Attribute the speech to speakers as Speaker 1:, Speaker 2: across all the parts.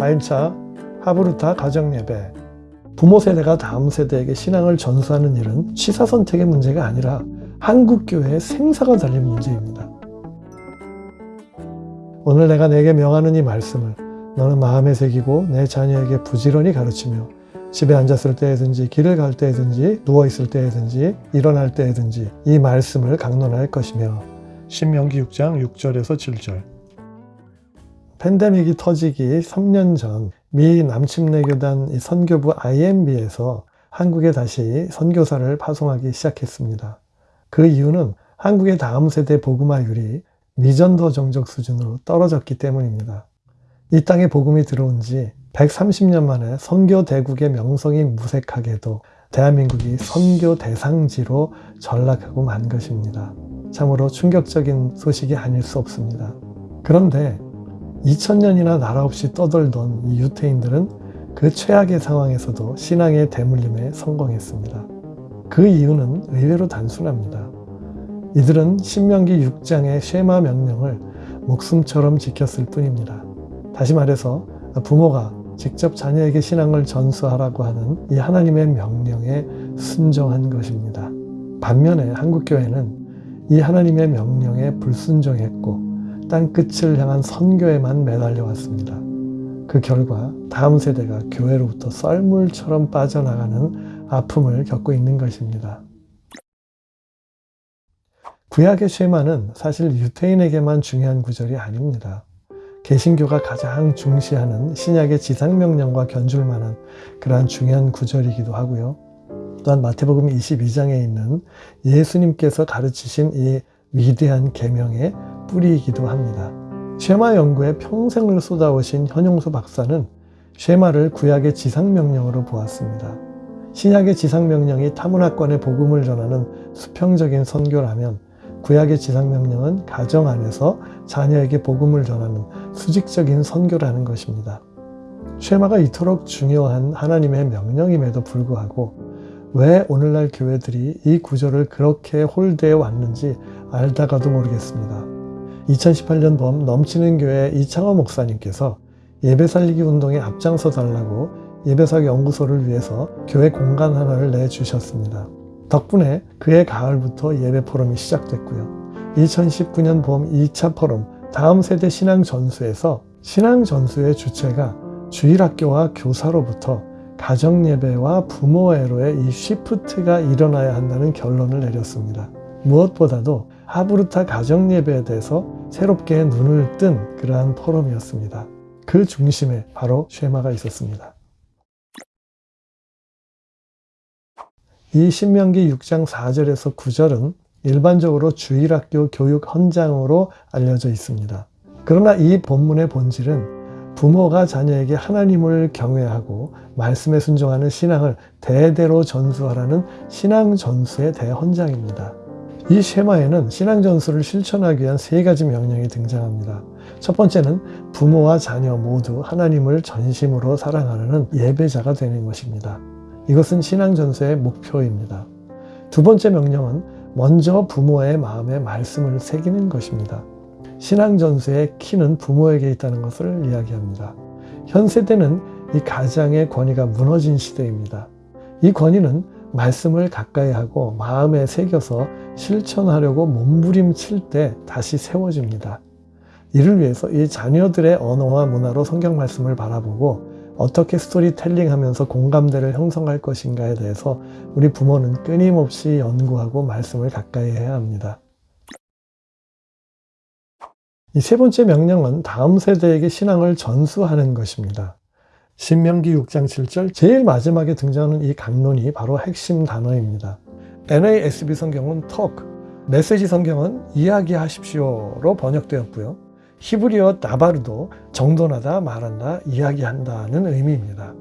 Speaker 1: 4일차 하브루타 가정예배. 부모 세대가 다음 세대에게 신앙을 전수하는 일은 취사 선택의 문제가 아니라 한국교회의 생사가 달린 문제입니다. 오늘 내가 내게 명하는 이 말씀을 너는 마음에 새기고 내 자녀에게 부지런히 가르치며 집에 앉았을 때에든지 길을 갈 때에든지 누워있을 때에든지 일어날 때에든지 이 말씀을 강론할 것이며. 신명기 6장 6절에서 7절 팬데믹이 터지기 3년 전 미 남침내교단 선교부 IMB에서 한국에 다시 선교사를 파송하기 시작했습니다. 그 이유는 한국의 다음 세대 복음화율이 미전도 정적 수준으로 떨어졌기 때문입니다. 이 땅에 복음이 들어온 지 130년 만에 선교 대국의 명성이 무색하게도 대한민국이 선교 대상지로 전락하고 만 것입니다. 참으로 충격적인 소식이 아닐 수 없습니다. 그런데 2000년이나 나라 없이 떠돌던 이 유태인들은 그 최악의 상황에서도 신앙의 대물림에 성공했습니다. 그 이유는 의외로 단순합니다. 이들은 신명기 6장의 쉐마 명령을 목숨처럼 지켰을 뿐입니다. 다시 말해서 부모가 직접 자녀에게 신앙을 전수하라고 하는 이 하나님의 명령에 순종한 것입니다. 반면에 한국교회는 이 하나님의 명령에 불순종했고 땅끝을 향한 선교에만 매달려 왔습니다. 그 결과 다음 세대가 교회로부터 썰물처럼 빠져나가는 아픔을 겪고 있는 것입니다. 구약의 쉐마는 사실 유태인에게만 중요한 구절이 아닙니다. 개신교가 가장 중시하는 신약의 지상명령과 견줄 만한 그러한 중요한 구절이기도 하고요. 또한 마태복음 22장에 있는 예수님께서 가르치신 이 위대한 계명의 뿌리이기도 합니다. 쉐마 연구에 평생을 쏟아오신 현용수 박사는 쉐마를 구약의 지상명령으로 보았습니다. 신약의 지상명령이 타문화권의 복음을 전하는 수평적인 선교라면 구약의 지상명령은 가정 안에서 자녀에게 복음을 전하는 수직적인 선교라는 것입니다. 쉐마가 이토록 중요한 하나님의 명령임에도 불구하고 왜 오늘날 교회들이 이 구절을 그렇게 홀대해 왔는지 알다가도 모르겠습니다. 2018년 봄 넘치는 교회 이창호 목사님께서 예배 살리기 운동에 앞장서 달라고 예배사 연구소를 위해서 교회 공간 하나를 내주셨습니다. 덕분에 그해 가을부터 예배 포럼이 시작됐고요. 2019년 봄 2차 포럼 다음 세대 신앙 전수에서 신앙 전수의 주체가 주일학교와 교사로부터 가정예배와 부모애로의 이 시프트가 일어나야 한다는 결론을 내렸습니다. 무엇보다도 하브루타 가정예배에 대해서 새롭게 눈을 뜬 그러한 포럼이었습니다. 그 중심에 바로 쉐마가 있었습니다. 이 신명기 6장 4절에서 9절은 일반적으로 주일학교 교육 헌장으로 알려져 있습니다. 그러나 이 본문의 본질은 부모가 자녀에게 하나님을 경외하고 말씀에 순종하는 신앙을 대대로 전수하라는 신앙 전수의 대헌장입니다. 이 쉐마에는 신앙 전수를 실천하기 위한 세 가지 명령이 등장합니다. 첫 번째는 부모와 자녀 모두 하나님을 전심으로 사랑하는 예배자가 되는 것입니다. 이것은 신앙 전수의 목표입니다. 두 번째 명령은 먼저 부모의 마음에 말씀을 새기는 것입니다. 신앙 전수의 키는 부모에게 있다는 것을 이야기합니다. 현 세대는 이 가장의 권위가 무너진 시대입니다. 이 권위는 말씀을 가까이 하고 마음에 새겨서 실천하려고 몸부림칠 때 다시 세워집니다. 이를 위해서 이 자녀들의 언어와 문화로 성경 말씀을 바라보고 어떻게 스토리텔링 하면서 공감대를 형성할 것인가에 대해서 우리 부모는 끊임없이 연구하고 말씀을 가까이 해야 합니다. 이 세 번째 명령은 다음 세대에게 신앙을 전수하는 것입니다. 신명기 6장 7절 제일 마지막에 등장하는 이 강론이 바로 핵심 단어입니다. NASB 성경은 talk, 메시지 성경은 이야기하십시오로 번역되었고요. 히브리어 나바르도 정돈하다, 말한다, 이야기한다는 의미입니다.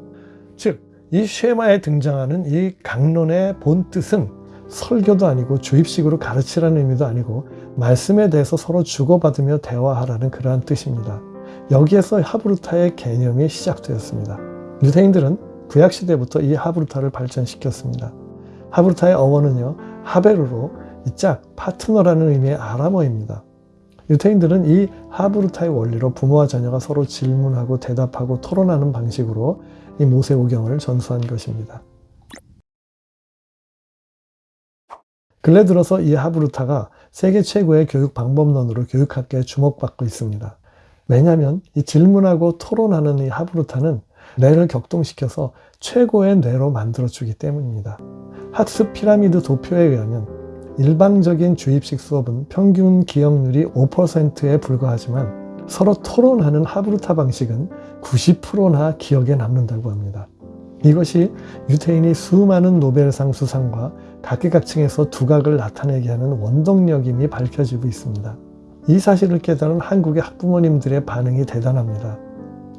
Speaker 1: 즉, 이 쉐마에 등장하는 이 강론의 본뜻은 설교도 아니고 주입식으로 가르치라는 의미도 아니고 말씀에 대해서 서로 주고받으며 대화하라는 그러한 뜻입니다. 여기에서 하브루타의 개념이 시작되었습니다. 유대인들은 구약시대부터 이 하브루타를 발전시켰습니다. 하브루타의 어원은요, 하베르로 이 짝, 파트너라는 의미의 아람어입니다. 유태인들은 이 하브루타의 원리로 부모와 자녀가 서로 질문하고 대답하고 토론하는 방식으로 이 모세오경을 전수한 것입니다. 근래 들어서 이 하브루타가 세계 최고의 교육 방법론으로 교육학계에 주목받고 있습니다. 왜냐하면 이 질문하고 토론하는 이 하브루타는 뇌를 격동시켜서 최고의 뇌로 만들어주기 때문입니다. 학습 피라미드 도표에 의하면 일방적인 주입식 수업은 평균 기억률이 5%에 불과하지만 서로 토론하는 하브루타 방식은 90%나 기억에 남는다고 합니다. 이것이 유태인이 수많은 노벨상 수상과 각계각층에서 두각을 나타내게 하는 원동력임이 밝혀지고 있습니다. 이 사실을 깨달은 한국의 학부모님들의 반응이 대단합니다.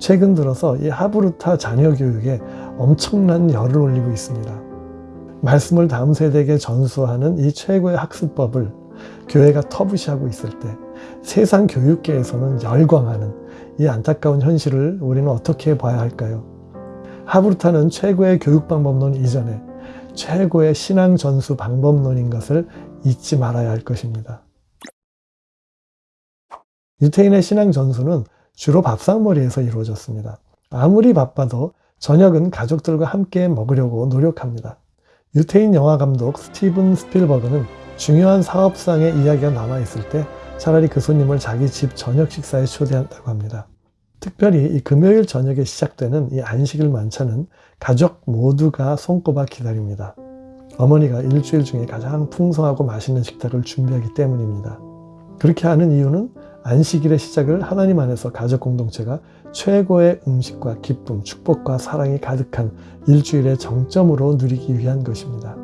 Speaker 1: 최근 들어서 이 하브루타 자녀 교육에 엄청난 열을 올리고 있습니다. 말씀을 다음 세대에게 전수하는 이 최고의 학습법을 교회가 터부시하고 있을 때 세상 교육계에서는 열광하는 이 안타까운 현실을 우리는 어떻게 봐야 할까요? 하브루타는 최고의 교육 방법론 이전에 최고의 신앙 전수 방법론인 것을 잊지 말아야 할 것입니다. 유태인의 신앙 전수는 주로 밥상머리에서 이루어졌습니다. 아무리 바빠도 저녁은 가족들과 함께 먹으려고 노력합니다. 유태인 영화 감독 스티븐 스필버그는 중요한 사업상의 이야기가 남아있을 때 차라리 그 손님을 자기 집 저녁 식사에 초대한다고 합니다. 특별히 이 금요일 저녁에 시작되는 이 안식일 만찬은 가족 모두가 손꼽아 기다립니다. 어머니가 일주일 중에 가장 풍성하고 맛있는 식탁을 준비하기 때문입니다. 그렇게 하는 이유는 안식일의 시작을 하나님 안에서 가족 공동체가 최고의 음식과 기쁨, 축복과 사랑이 가득한 일주일의 정점으로 누리기 위한 것입니다.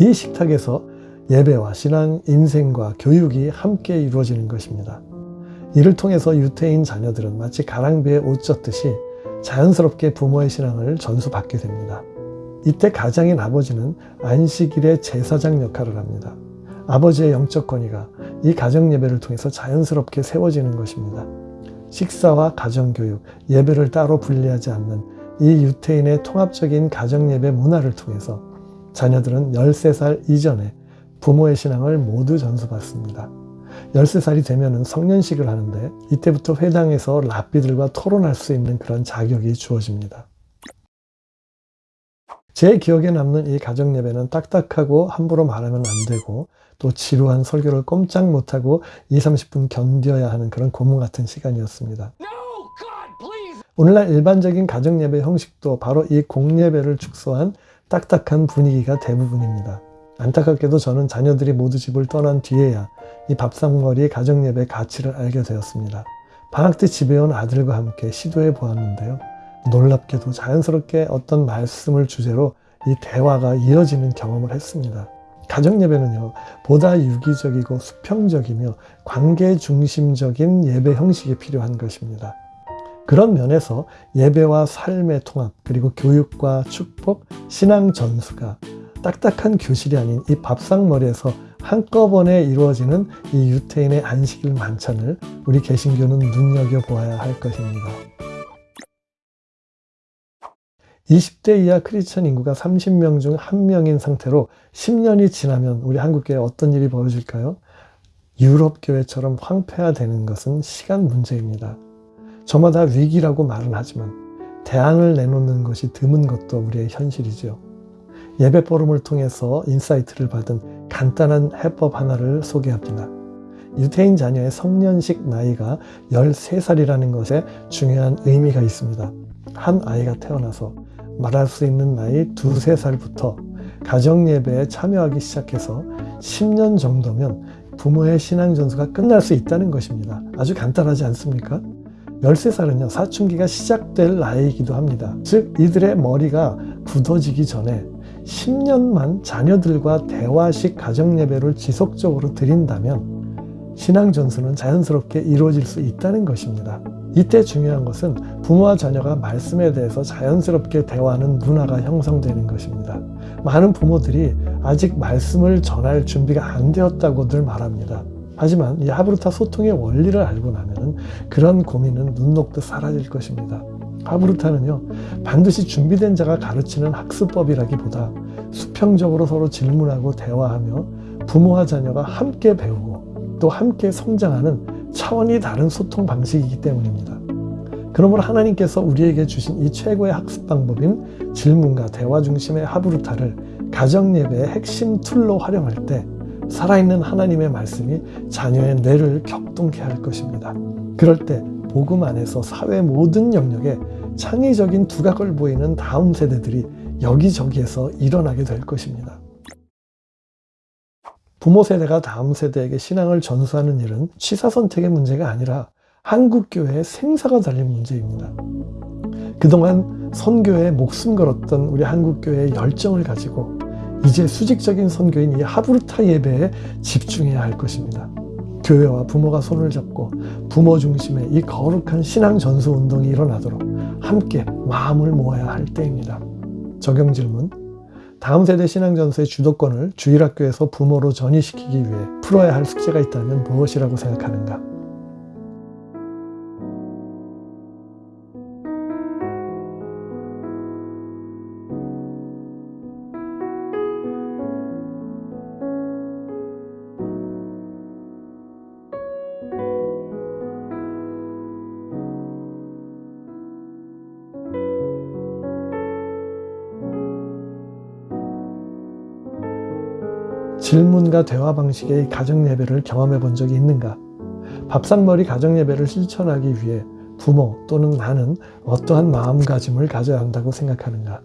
Speaker 1: 이 식탁에서 예배와 신앙, 인생과 교육이 함께 이루어지는 것입니다. 이를 통해서 유태인 자녀들은 마치 가랑비에 옷 젖듯이 자연스럽게 부모의 신앙을 전수받게 됩니다. 이때 가장인 아버지는 안식일의 제사장 역할을 합니다. 아버지의 영적 권위가 이 가정 예배를 통해서 자연스럽게 세워지는 것입니다. 식사와 가정교육, 예배를 따로 분리하지 않는 이 유태인의 통합적인 가정예배 문화를 통해서 자녀들은 13살 이전에 부모의 신앙을 모두 전수받습니다. 13살이 되면 성년식을 하는데 이때부터 회당에서 랍비들과 토론할 수 있는 그런 자격이 주어집니다. 제 기억에 남는 이 가정 예배는 딱딱하고 함부로 말하면 안 되고 또 지루한 설교를 꼼짝 못하고 2, 30분 견뎌야 하는 그런 고문 같은 시간이었습니다. 오늘날 일반적인 가정 예배 형식도 바로 이 공예배를 축소한 딱딱한 분위기가 대부분입니다. 안타깝게도 저는 자녀들이 모두 집을 떠난 뒤에야 이 밥상머리의 가정예배 가치를 알게 되었습니다. 방학 때 집에 온 아들과 함께 시도해 보았는데요. 놀랍게도 자연스럽게 어떤 말씀을 주제로 이 대화가 이어지는 경험을 했습니다. 가정예배는요, 보다 유기적이고 수평적이며 관계 중심적인 예배 형식이 필요한 것입니다. 그런 면에서 예배와 삶의 통합, 그리고 교육과 축복, 신앙 전수가 딱딱한 교실이 아닌 이 밥상머리에서 한꺼번에 이루어지는 이 유태인의 안식일 만찬을 우리 개신교는 눈여겨보아야 할 것입니다. 20대 이하 크리스천 인구가 30명 중 1명인 상태로 10년이 지나면 우리 한국교회에 어떤 일이 벌어질까요? 유럽 교회처럼 황폐화되는 것은 시간 문제입니다. 저마다 위기라고 말은 하지만 대안을 내놓는 것이 드문 것도 우리의 현실이죠. 예배 포럼을 통해서 insight를 받은 간단한 해법 하나를 소개합니다. 유태인 자녀의 성년식 나이가 13살이라는 것에 중요한 의미가 있습니다. 한 아이가 태어나서 말할 수 있는 나이 두세 살부터 가정예배에 참여하기 시작해서 10년 정도면 부모의 신앙 전수가 끝날 수 있다는 것입니다. 아주 간단하지 않습니까? 13살은요, 사춘기가 시작될 나이이기도 합니다. 즉, 이들의 머리가 굳어지기 전에 10년만 자녀들과 대화식 가정예배를 지속적으로 드린다면 신앙 전수는 자연스럽게 이루어질 수 있다는 것입니다. 이때 중요한 것은 부모와 자녀가 말씀에 대해서 자연스럽게 대화하는 문화가 형성되는 것입니다. 많은 부모들이 아직 말씀을 전할 준비가 안 되었다고들 말합니다. 하지만 이 하브루타 소통의 원리를 알고 나면 그런 고민은 눈 녹듯 사라질 것입니다. 하브루타는요 반드시 준비된 자가 가르치는 학습법이라기보다 수평적으로 서로 질문하고 대화하며 부모와 자녀가 함께 배우고 또 함께 성장하는 차원이 다른 소통 방식이기 때문입니다. 그러므로 하나님께서 우리에게 주신 이 최고의 학습 방법인 질문과 대화 중심의 하브루타를 가정예배의 핵심 tool로 활용할 때 살아있는 하나님의 말씀이 자녀의 뇌를 격동케 할 것입니다. 그럴 때 복음 안에서 사회 모든 영역에 창의적인 두각을 보이는 다음 세대들이 여기저기에서 일어나게 될 것입니다. 부모 세대가 다음 세대에게 신앙을 전수하는 일은 취사 선택의 문제가 아니라 한국교회의 생사가 달린 문제입니다. 그동안 선교에 목숨 걸었던 우리 한국교회의 열정을 가지고 이제 수직적인 선교인 이 하브루타 예배에 집중해야 할 것입니다. 교회와 부모가 손을 잡고 부모 중심의 이 거룩한 신앙 전수 운동이 일어나도록 함께 마음을 모아야 할 때입니다. 적용 질문. 다음 세대 신앙 전수의 주도권을 주일학교에서 부모로 전이시키기 위해 풀어야 할 숙제가 있다면 무엇이라고 생각하는가? 질문과 대화 방식의 가정 예배를 경험해 본 적이 있는가? 밥상머리 가정 예배를 실천하기 위해 부모 또는 나는 어떠한 마음가짐을 가져야 한다고 생각하는가?